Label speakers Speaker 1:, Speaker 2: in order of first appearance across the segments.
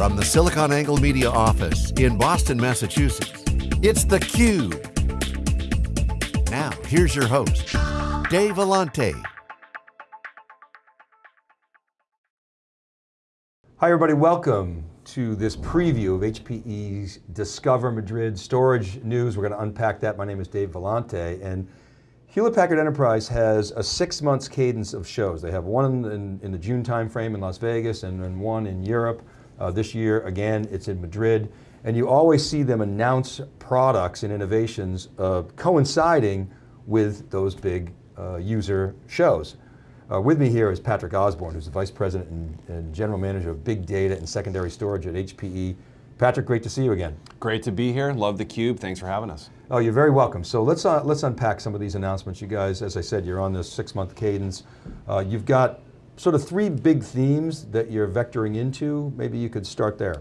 Speaker 1: From the SiliconANGLE Media office in Boston, Massachusetts, it's theCUBE. Now, here's your host, Dave Vellante.
Speaker 2: Hi everybody, welcome to this preview of HPE's Discover Madrid storage news. We're going to unpack that. My name is Dave Vellante and Hewlett Packard Enterprise has a six months cadence of shows. They have one in, in the June timeframe in Las Vegas and then one in Europe. Uh, this year, again, it's in Madrid. And you always see them announce products and innovations uh, coinciding with those big uh, user shows. Uh, with me here is Patrick Osborne, who's the Vice President and, and, General Manager of Big Data and Secondary Storage at HPE. Patrick, great to see you again.
Speaker 3: Great to be here, love theCUBE, thanks for having us.
Speaker 2: Oh, you're very welcome. So let's, uh, let's unpack some of these announcements. You guys, as I said, you're on this six month cadence. Uh, you've got sort of three big themes that you're vectoring into. Maybe you could start there.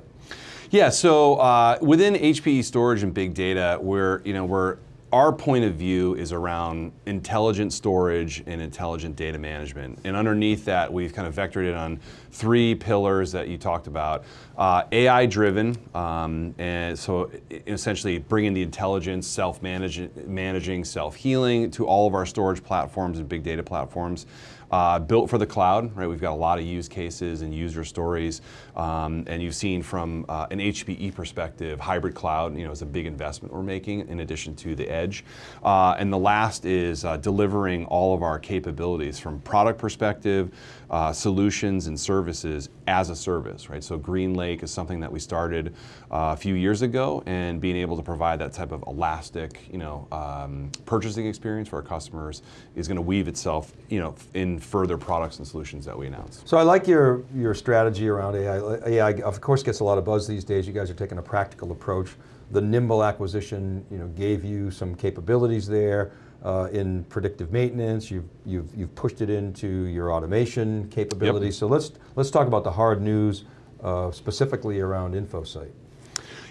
Speaker 3: Yeah, so uh, within HPE storage and big data, we're, you know, we're our point of view is around intelligent storage and intelligent data management. And underneath that, we've kind of vectored it on three pillars that you talked about. Uh, AI driven, um, and so essentially bringing the intelligence, self-managing, self-healing to all of our storage platforms and big data platforms. Uh, built for the cloud, right? We've got a lot of use cases and user stories, um, and you've seen from uh, an HPE perspective, hybrid cloud, you know, is a big investment we're making in addition to the edge. Uh, and the last is uh, delivering all of our capabilities from product perspective, uh, solutions and services as a service, right? So GreenLake is something that we started uh, a few years ago, and being able to provide that type of elastic, you know, um, purchasing experience for our customers is going to weave itself, you know, in further products and solutions that we announce.
Speaker 2: So I like your, your strategy around AI. AI of course gets a lot of buzz these days. You guys are taking a practical approach. The Nimble acquisition you know, gave you some capabilities there uh, in predictive maintenance. You've, you've, you've pushed it into your automation capabilities. Yep. So let's, let's talk about the hard news uh, specifically around InfoSight.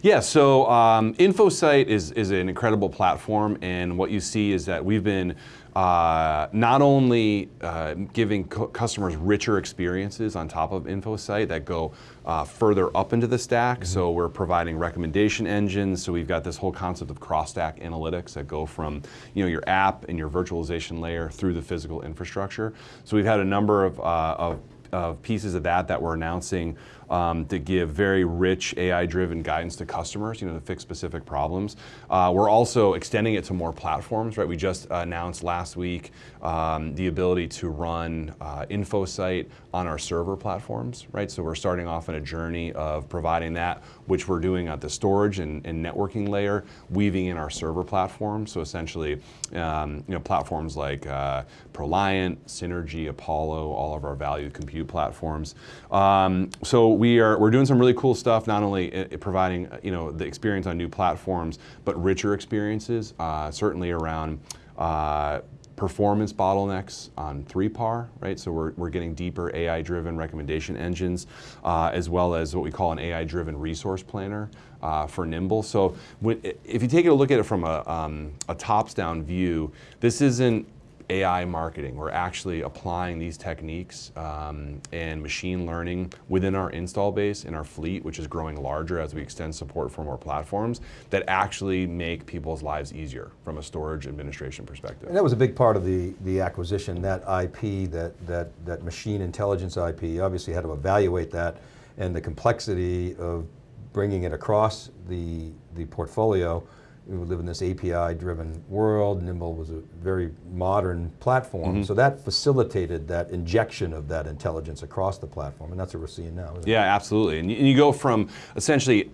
Speaker 3: Yeah, so um, InfoSight is, is an incredible platform and what you see is that we've been uh, not only uh, giving customers richer experiences on top of InfoSight that go uh, further up into the stack, mm -hmm. so we're providing recommendation engines, so we've got this whole concept of cross-stack analytics that go from you know, your app and your virtualization layer through the physical infrastructure. So we've had a number of, uh, of of pieces of that that we're announcing um, to give very rich AI-driven guidance to customers, you know, to fix specific problems. Uh, we're also extending it to more platforms, right? We just announced last week um, the ability to run uh, InfoSight on our server platforms, right? So we're starting off on a journey of providing that, which we're doing at the storage and, and networking layer, weaving in our server platforms. So essentially, um, you know, platforms like uh, ProLiant, Synergy, Apollo, all of our value compute platforms. Um, so we are we're doing some really cool stuff, not only uh, providing you know the experience on new platforms, but richer experiences, uh, certainly around uh, performance bottlenecks on 3PAR, right? So we're, we're getting deeper AI-driven recommendation engines, uh, as well as what we call an AI-driven resource planner uh, for Nimble. So when, if you take a look at it from a, um, a tops-down view, this isn't AI marketing. We're actually applying these techniques um, and machine learning within our install base in our fleet, which is growing larger as we extend support for more platforms that actually make people's lives easier from a storage administration perspective.
Speaker 2: And that was a big part of the, the acquisition, that IP, that, that, that machine intelligence IP. You obviously had to evaluate that and the complexity of bringing it across the, the portfolio we live in this API-driven world. Nimble was a very modern platform, mm -hmm. so that facilitated that injection of that intelligence across the platform, and that's what we're seeing now.
Speaker 3: yeah,
Speaker 2: it?
Speaker 3: absolutely. And you, and you go from essentially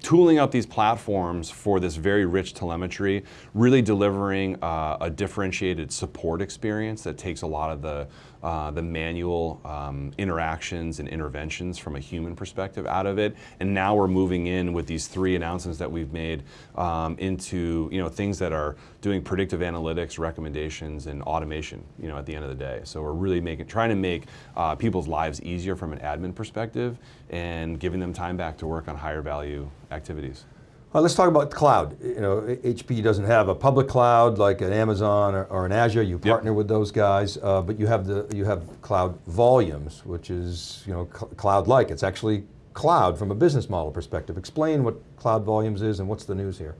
Speaker 3: tooling up these platforms for this very rich telemetry, really delivering uh, a differentiated support experience that takes a lot of the, uh, the manual um, interactions and interventions from a human perspective out of it. And now we're moving in with these three announcements that we've made um, into you know, things that are doing predictive analytics, recommendations, and automation you know, at the end of the day. So we're really making, trying to make uh, people's lives easier from an admin perspective and giving them time back to work on higher value activities.
Speaker 2: Well, let's talk about the cloud. You know, HP doesn't have a public cloud like an Amazon or, or an Azure. You partner yep. with those guys, uh, but you have the you have cloud volumes, which is you know cloud-like. It's actually cloud from a business model perspective. Explain what Cloud Volumes is and what's the news here.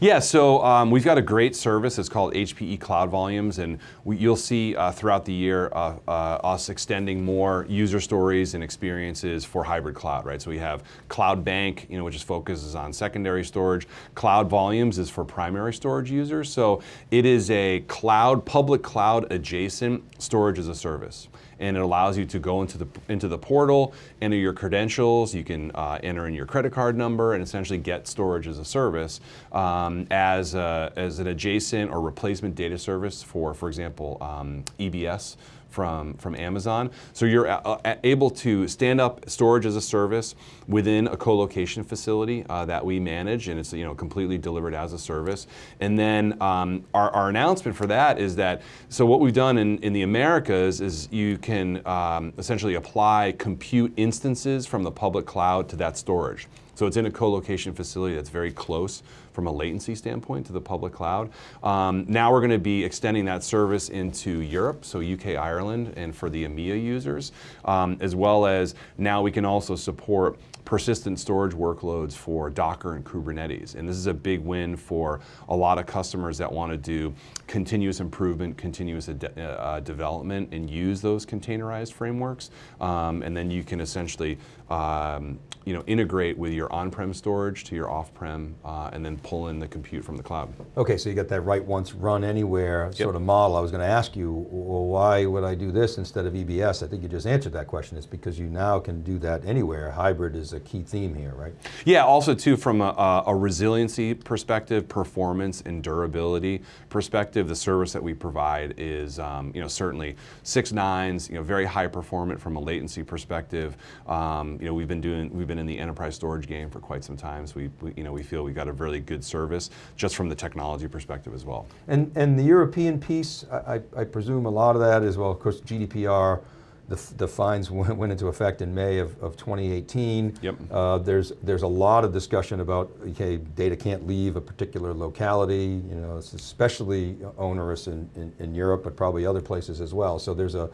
Speaker 3: Yeah, so um, we've got a great service. It's called HPE Cloud Volumes, and we, you'll see uh, throughout the year uh, uh, us extending more user stories and experiences for hybrid cloud, right? So we have Cloud Bank, you know, which is focuses on secondary storage. Cloud Volumes is for primary storage users. So it is a cloud, public cloud adjacent storage as a service and it allows you to go into the into the portal, enter your credentials. You can uh, enter in your credit card number and essentially get storage as a service um, as a, as an adjacent or replacement data service for, for example, um, EBS from, from Amazon. So you're uh, able to stand up storage as a service within a co-location facility uh, that we manage and it's you know completely delivered as a service. And then um, our, our, announcement for that is that, so what we've done in, in the Americas is you can um, essentially apply compute instances from the public cloud to that storage. So it's in a co-location facility that's very close from a latency standpoint to the public cloud. Um, now we're going to be extending that service into Europe, so UK, Ireland, and for the EMEA users, um, as well as now we can also support persistent storage workloads for Docker and Kubernetes. And this is a big win for a lot of customers that want to do continuous improvement, continuous uh, development, and use those containerized frameworks. Um, and then you can essentially um, you know, integrate with your on-prem storage to your off-prem, uh, and then pull in the compute from the cloud.
Speaker 2: Okay, so you got that write once, run anywhere yep. sort of model. I was going to ask you, well, why would I do this instead of EBS? I think you just answered that question. It's because you now can do that anywhere. Hybrid is a key theme here, right?
Speaker 3: Yeah, also too from a, a resiliency perspective, performance and durability perspective, the service that we provide is um, you know, certainly six nines, you know, very high performant from a latency perspective. Um, you know, we've been doing, we've been in the enterprise storage game for quite some time, so we, we you know, we feel we got a really good service just from the technology perspective as well.
Speaker 2: And, and the European piece, I, I presume a lot of that is, well, of course, GDPR, the, the fines went, went, into effect in May of, of 2018.
Speaker 3: Yep.
Speaker 2: Uh, there's, there's a lot of discussion about, okay, data can't leave a particular locality, you know, it's especially onerous in, in, in Europe, but probably other places as well. So there's a,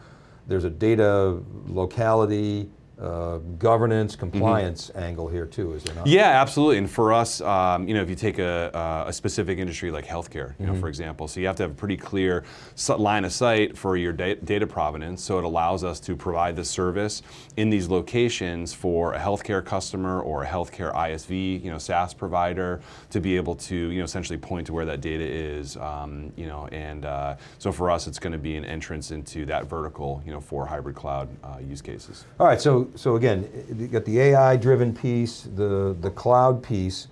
Speaker 2: there's a data locality uh, governance, compliance mm -hmm. angle here too, is there not?
Speaker 3: Yeah, absolutely. And for us, um, you know, if you take a, a specific industry like healthcare, you mm -hmm. know, mm-hmm. for example, so you have to have a pretty clear line of sight for your data provenance. So it allows us to provide the service in these locations for a healthcare customer or a healthcare ISV, you know, SaaS provider to be able to, you know, essentially point to where that data is, um, you know, and uh, so for us, it's going to be an entrance into that vertical, you know, for hybrid cloud uh, use cases.
Speaker 2: All right, so so again, you got the AI-driven piece, the, the cloud piece.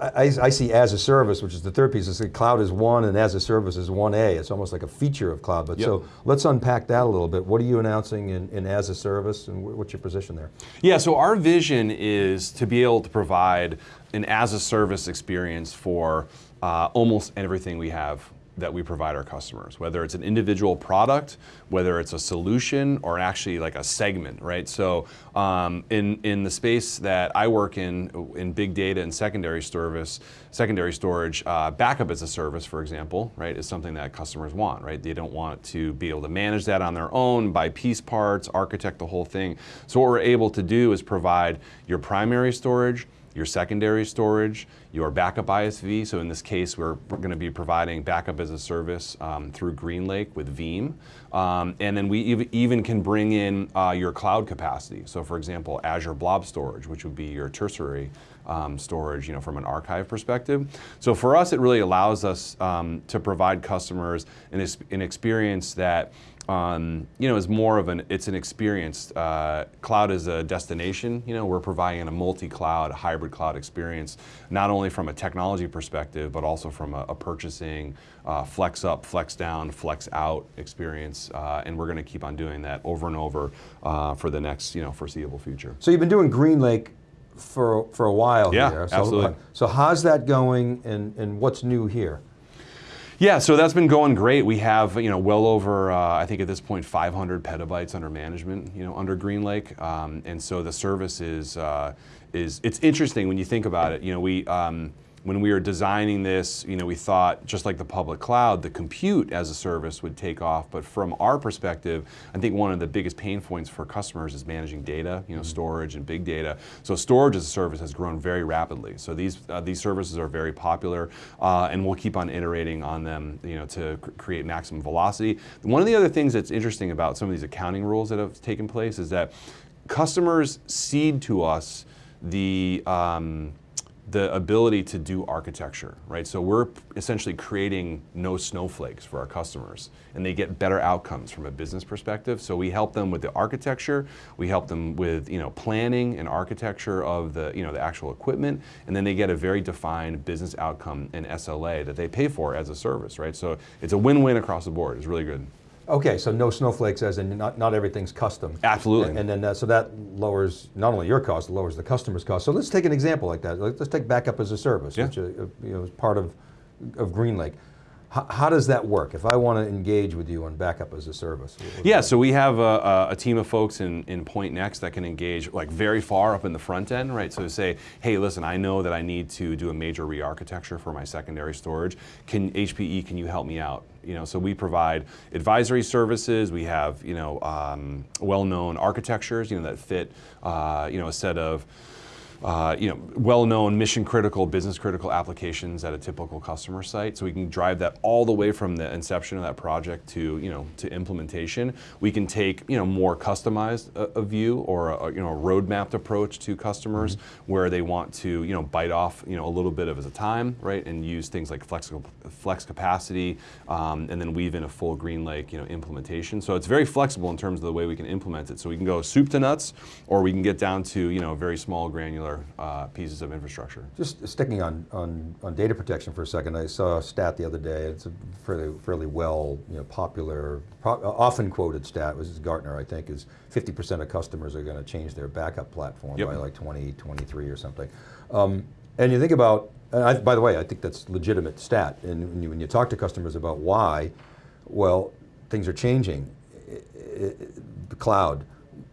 Speaker 2: I, I, see as a service, which is the third piece, is the cloud is one and as a service is 1A. It's almost like a feature of cloud. But yep. so let's unpack that a little bit. What are you announcing in, in as a service and what's your position there?
Speaker 3: Yeah, so our vision is to be able to provide an as a service experience for uh, almost everything we have that we provide our customers, whether it's an individual product, whether it's a solution, or actually like a segment, right? So um, in, in the space that I work in, in big data and secondary service, secondary storage, uh, backup as a service, for example, right, is something that customers want, right? They don't want to be able to manage that on their own, buy piece parts, architect the whole thing. So what we're able to do is provide your primary storage, your secondary storage, your backup ISV. So in this case, we're, going to be providing backup as a service um, through GreenLake with Veeam. Um, and then we even can bring in uh, your cloud capacity. So for example, Azure Blob Storage, which would be your tertiary um, storage, you know, from an archive perspective. So for us, it really allows us um, to provide customers an, an experience that um, you know, is more of an, it's an experience. Uh, cloud is a destination, you know, we're providing a multi-cloud, hybrid cloud experience, not only from a technology perspective, but also from a, a purchasing, uh, flex up, flex down, flex out experience, uh, and we're going to keep on doing that over and over uh, for the next, you know, foreseeable future.
Speaker 2: So you've been doing GreenLake for, for a while
Speaker 3: yeah,
Speaker 2: here.
Speaker 3: So, absolutely.
Speaker 2: So how's that going and, and what's new here?
Speaker 3: Yeah, so that's been going great. We have, you know, well over, uh, I think at this point, 500 petabytes under management, you know, under GreenLake. Um, and so the service is, uh, is, it's interesting when you think about it. You know, we, um, when we were designing this, you know, we thought just like the public cloud, the compute as a service would take off. But from our perspective, I think one of the biggest pain points for customers is managing data, you know, storage and big data. So storage as a service has grown very rapidly. So these uh, these services are very popular, uh, and we'll keep on iterating on them, you know, to cr create maximum velocity. One of the other things that's interesting about some of these accounting rules that have taken place is that customers cede to us the um, the ability to do architecture, right? So we're essentially creating no snowflakes for our customers and they get better outcomes from a business perspective. So we help them with the architecture, we help them with, you know, planning and architecture of the, you know, the actual equipment, and then they get a very defined business outcome and SLA that they pay for as a service, right? So it's a win-win across the board, it's really good.
Speaker 2: Okay, so no snowflakes as in not, not everything's custom.
Speaker 3: Absolutely.
Speaker 2: And, and then, uh, so that lowers not only your cost, it lowers the customer's cost. So let's take an example like that. Let's take backup as a service,
Speaker 3: Yeah.
Speaker 2: which uh, you know, is part of, of GreenLake. How, how does that work? If I want to engage with you on backup as a service?
Speaker 3: Yeah, so we have a, a, a team of folks in, in Pointnext that can engage like very far up in the front end, right? So to say, hey, listen, I know that I need to do a major re-architecture for my secondary storage. Can HPE, can you help me out? You know, so we provide advisory services. We have, you know, um, well-known architectures, you know, that fit, uh, you know, a set of uh, you know, well-known mission-critical, business-critical applications at a typical customer site. So we can drive that all the way from the inception of that project to, you know, to implementation. We can take, you know, more customized a, a view or a, you know, a roadmapped approach to customers where they want to, you know, bite off, you know, a little bit of a time, right, and use things like flexible flex capacity, um, and then weave in a full GreenLake, you know, implementation. So it's very flexible in terms of the way we can implement it. So we can go soup to nuts, or we can get down to, you know, very small granular uh, pieces of infrastructure.
Speaker 2: Just sticking on, on, on data protection for a second, I saw a stat the other day, it's a fairly, fairly well, you know, popular, pro often quoted stat, was Gartner, I think, is 50% of customers are going to change their backup platform
Speaker 3: Yep.
Speaker 2: by like 2023 or something. Um, and you think about, and I, by the way, I think that's legitimate stat, and when you, when you talk to customers about why, well, things are changing. I- I- The cloud,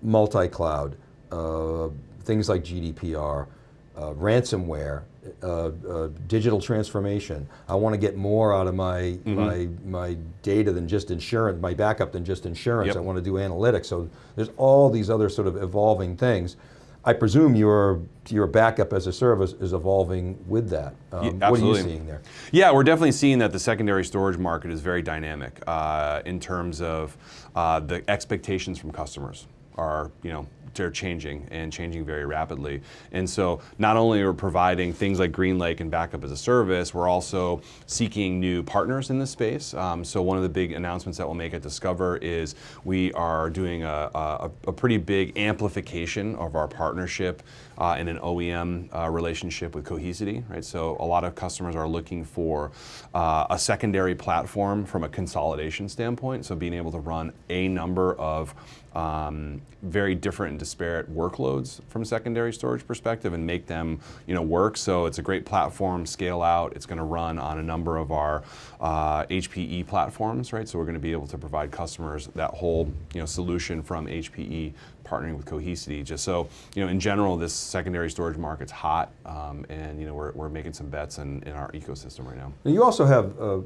Speaker 2: multi-cloud, uh, things like GDPR, uh, ransomware, uh, uh, digital transformation. I want to get more out of my, my, my data than just insurance, my backup than just insurance.
Speaker 3: Yep.
Speaker 2: I want to do analytics. So there's all these other sort of evolving things. I presume your, your backup as a service is evolving with that. Um,
Speaker 3: Yeah,
Speaker 2: what are you seeing there?
Speaker 3: Yeah, we're definitely seeing that the secondary storage market is very dynamic uh, in terms of uh, the expectations from customers are, you know, they're changing and changing very rapidly. And so not only are we providing things like GreenLake and backup as a service, we're also seeking new partners in this space. Um, so one of the big announcements that we'll make at Discover is we are doing a, a, a pretty big amplification of our partnership uh, in an OEM uh, relationship with Cohesity, right? So a lot of customers are looking for uh, a secondary platform from a consolidation standpoint. So being able to run a number of um, very different and disparate workloads from a secondary storage perspective and make them you know work. So it's a great platform, scale out. It's going to run on a number of our uh, HPE platforms, right? So we're going to be able to provide customers that whole you know solution from HPE partnering with Cohesity. Just so you know, in general, this secondary storage market's hot, um, and you know we're, we're making some bets in, in our ecosystem right now.
Speaker 2: Now, you also have uh,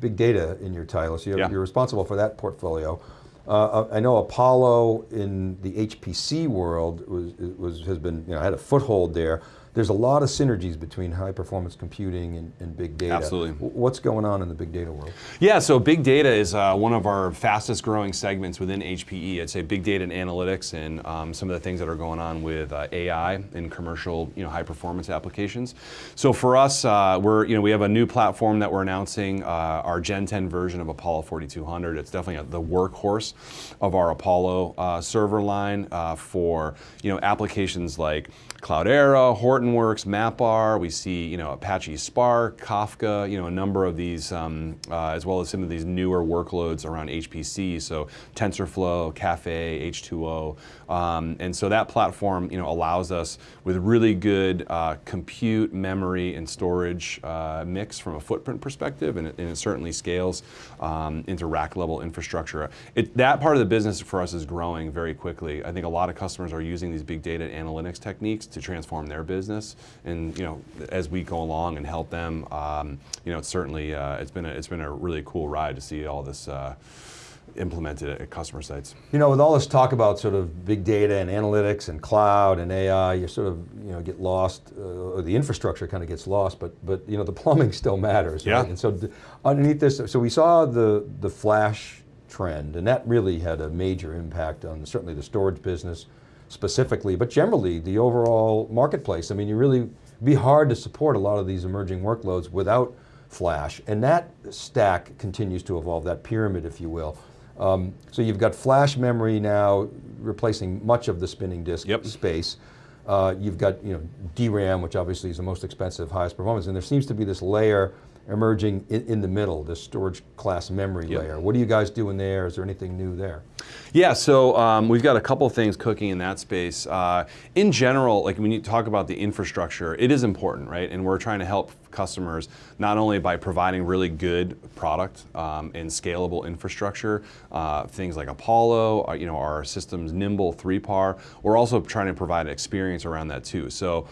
Speaker 2: big data in your title, so you're,
Speaker 3: Yeah.
Speaker 2: you're responsible for that portfolio. Uh, I know Apollo in the HPC world was, was, has been, you know, had a foothold there. There's a lot of synergies between high performance computing and, and big data.
Speaker 3: Absolutely.
Speaker 2: What's going on in the big data world?
Speaker 3: Yeah, so big data is uh, one of our fastest growing segments within HPE. I'd say big data and analytics and um, some of the things that are going on with uh, AI in commercial, you know, high performance applications. So for us, uh, we're, you know, we have a new platform that we're announcing, uh, our Gen 10 version of Apollo 4200. It's definitely the workhorse of our Apollo uh, server line uh, for, you know, applications like Cloudera, Hortonworks, MapR. We see, you know, Apache Spark, Kafka, you know, a number of these, um, uh, as well as some of these newer workloads around HPC. So TensorFlow, Caffe, H2O, um, and so that platform, you know, allows us with really good uh, compute, memory, and storage uh, mix from a footprint perspective, and it, and it certainly scales um, into rack level infrastructure. It, that part of the business for us is growing very quickly. I think a lot of customers are using these big data analytics techniques to transform their business. and you know, as we go along and help them, um, you know, it's certainly uh, it's been a, it's been a really cool ride to see all this. Implemented at customer sites.
Speaker 2: You know, with all this talk about sort of big data and analytics and cloud and AI, you sort of you know get lost, uh, or the infrastructure kind of gets lost, but but you know the plumbing still matters.
Speaker 3: Yeah.
Speaker 2: Right? And so underneath this, so we saw the the flash trend, and that really had a major impact on certainly the storage business specifically, but generally the overall marketplace. I mean, you really be hard to support a lot of these emerging workloads without flash, and that stack continues to evolve, that pyramid, if you will. Um, so you've got flash memory now replacing much of the spinning disk
Speaker 3: Yep.
Speaker 2: space. Uh, you've got you know, DRAM, which obviously is the most expensive, highest performance, and there seems to be this layer emerging in, in the middle, this storage class memory
Speaker 3: Yep.
Speaker 2: layer. What are you guys doing there? Is there anything new there?
Speaker 3: Yeah, so um, we've got a couple things cooking in that space. Uh, in general, like when you talk about the infrastructure, it is important, right? And we're trying to help customers not only by providing really good product um, and scalable infrastructure, uh, things like Apollo, uh, you know, our systems Nimble, 3PAR. We're also trying to provide an experience around that too. So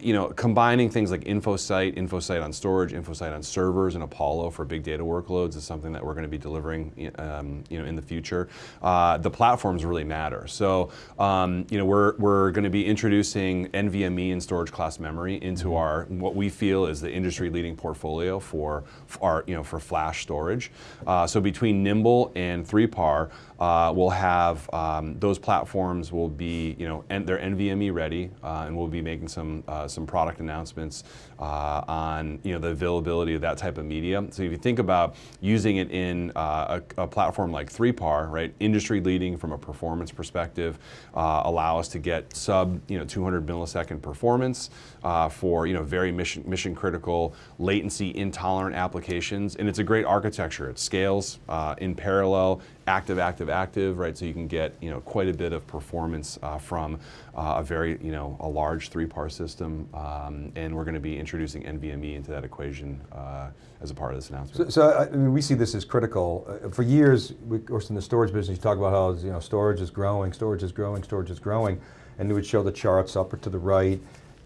Speaker 3: you know, combining things like InfoSight, InfoSight on storage, InfoSight on servers, and Apollo for big data workloads is something that we're going to be delivering, um, you know, in the future. Uh, the platforms really matter. So, um, you know, we're we're going to be introducing NVMe and storage class memory into our what we feel is the industry-leading portfolio for, for our, you know, for flash storage. Uh, so between Nimble and 3PAR, uh, we'll have um, those platforms will be, you know, and they're NVMe ready, uh, and we'll be making some uh, some product announcements uh, on, you know, the availability of that type of media. So if you think about using it in uh, a, a, platform like 3PAR, right, industry leading from a performance perspective, uh, allow us to get sub, you know, 200 millisecond performance uh, for, you know, very mission mission critical, latency intolerant applications, and it's a great architecture. It scales in parallel active, active, active, right? So you can get you know quite a bit of performance uh, from uh, a very you know a large 3PAR system, um, and we're going to be introducing NVMe into that equation uh, as a part of this announcement.
Speaker 2: So, so I mean, we see this as critical. Uh, for years, we, of course, in the storage business, you talk about how you know storage is growing, storage is growing, storage is growing, and it would show the charts up or to the right.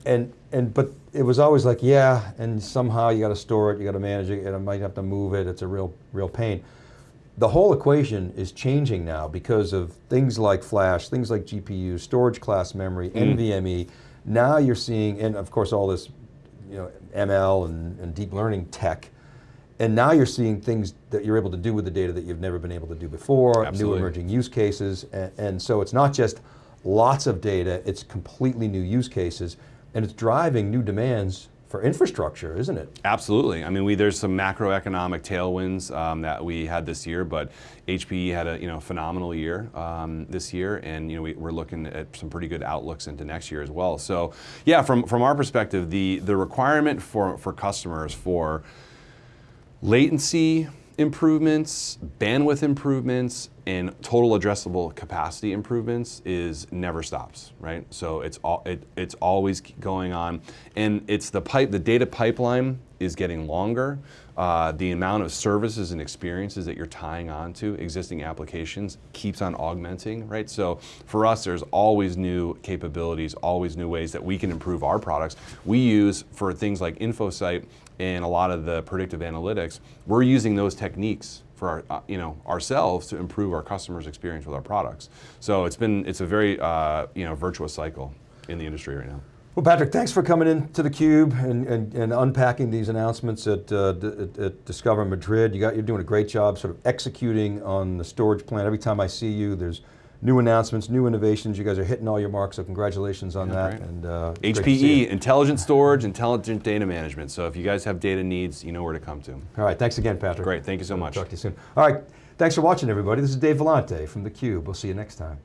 Speaker 2: And, and but it was always like yeah, and somehow you got to store it, you got to manage it, and I might have to move it. It's a real real pain the whole equation is changing now because of things like flash, things like GPU, storage class memory, mm. NVMe. Now you're seeing, and of course all this you know, ML and, and, deep learning tech, and now you're seeing things that you're able to do with the data that you've never been able to do before,
Speaker 3: Absolutely.
Speaker 2: new emerging use cases, and, and so it's not just lots of data, it's completely new use cases, and it's driving new demands for infrastructure, isn't it?
Speaker 3: Absolutely. I mean, we, there's some macroeconomic tailwinds um, that we had this year, but HPE had a you know phenomenal year um, this year, and you know we, are looking at some pretty good outlooks into next year as well. So, yeah, from from our perspective, the the requirement for for customers for latency improvements, bandwidth improvements, and total addressable capacity improvements is never stops, right? So it's all it, it's always going on, and it's the pipe. The data pipeline is getting longer. Uh, the amount of services and experiences that you're tying on to existing applications keeps on augmenting, right? So for us, there's always new capabilities, always new ways that we can improve our products. We use for things like InfoSight and a lot of the predictive analytics, we're using those techniques for our, uh, you know, ourselves to improve our customers' experience with our products. So it's been, it's a very, uh, you know, virtuous cycle in the industry right now.
Speaker 2: Well, Patrick, thanks for coming in to theCUBE and, and, and unpacking these announcements at, uh, at, at, Discover Madrid. You got, you're doing a great job sort of executing on the storage plan. Every time I see you, there's new announcements, new innovations. You guys are hitting all your marks, so congratulations on
Speaker 3: yeah,
Speaker 2: that. And uh,
Speaker 3: HPE, intelligent storage, intelligent data management. So if you guys have data needs, you know where to come to.
Speaker 2: All right, thanks again, Patrick.
Speaker 3: Great, thank you so much.
Speaker 2: Talk to you soon. All right, thanks for watching, everybody. This is Dave Vellante from theCUBE. We'll see you next time.